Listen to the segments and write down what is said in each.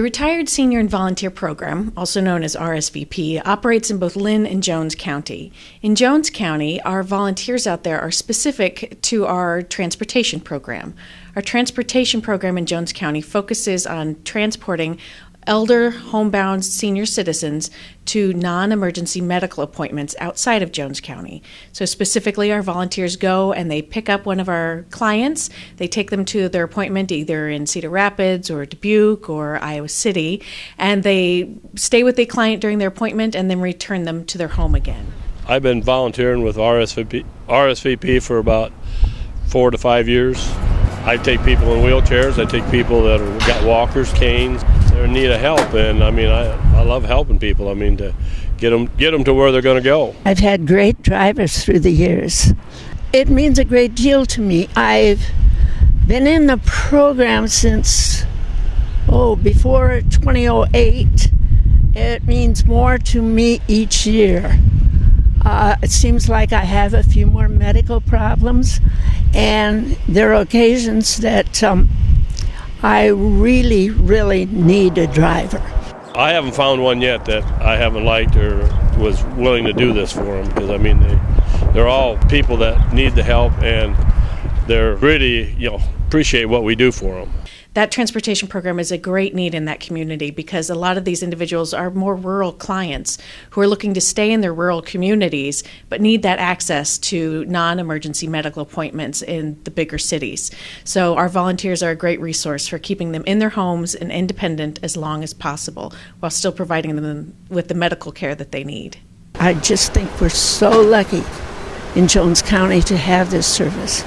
The Retired Senior and Volunteer Program, also known as RSVP, operates in both Linn and Jones County. In Jones County, our volunteers out there are specific to our transportation program. Our transportation program in Jones County focuses on transporting elder homebound senior citizens to non emergency medical appointments outside of Jones County. So, specifically, our volunteers go and they pick up one of our clients. They take them to their appointment either in Cedar Rapids or Dubuque or Iowa City, and they stay with the client during their appointment and then return them to their home again. I've been volunteering with RSVP, RSVP for about four to five years. I take people in wheelchairs. I take people that have got walkers, canes. They're in need of help, and I mean, I, I love helping people. I mean, to get them get them to where they're going to go. I've had great drivers through the years. It means a great deal to me. I've been in the program since oh before 2008. It means more to me each year. Uh, it seems like I have a few more medical problems, and there are occasions that um, I really, really need a driver. I haven't found one yet that I haven't liked or was willing to do this for them because I mean they they're all people that need the help and they're really you know appreciate what we do for them that transportation program is a great need in that community because a lot of these individuals are more rural clients who are looking to stay in their rural communities but need that access to non emergency medical appointments in the bigger cities. So, our volunteers are a great resource for keeping them in their homes and independent as long as possible while still providing them with the medical care that they need. I just think we're so lucky in Jones County to have this service.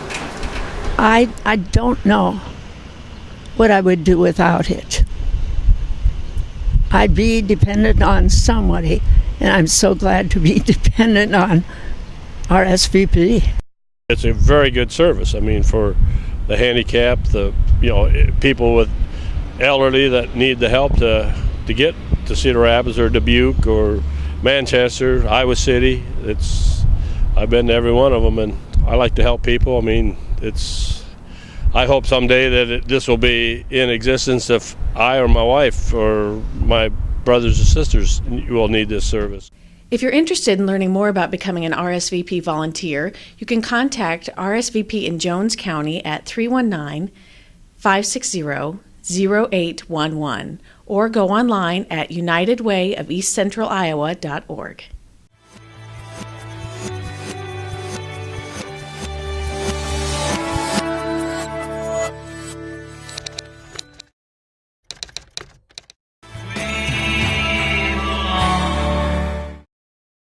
I, I don't know what I would do without it. I'd be dependent on somebody, and I'm so glad to be dependent on RSVP. It's a very good service. I mean, for the handicapped, the you know eh, people with elderly that need the help to to get to Cedar Rapids or Dubuque or Manchester, Iowa City. It's I've been to every one of them, and I like to help people. I mean, it's I hope someday that it, this will be in existence if I or my wife or my brothers and sisters will need this service. If you're interested in learning more about becoming an RSVP volunteer, you can contact RSVP in Jones County at 319 560 0811 or go online at unitedwayofeastcentraliowa.org.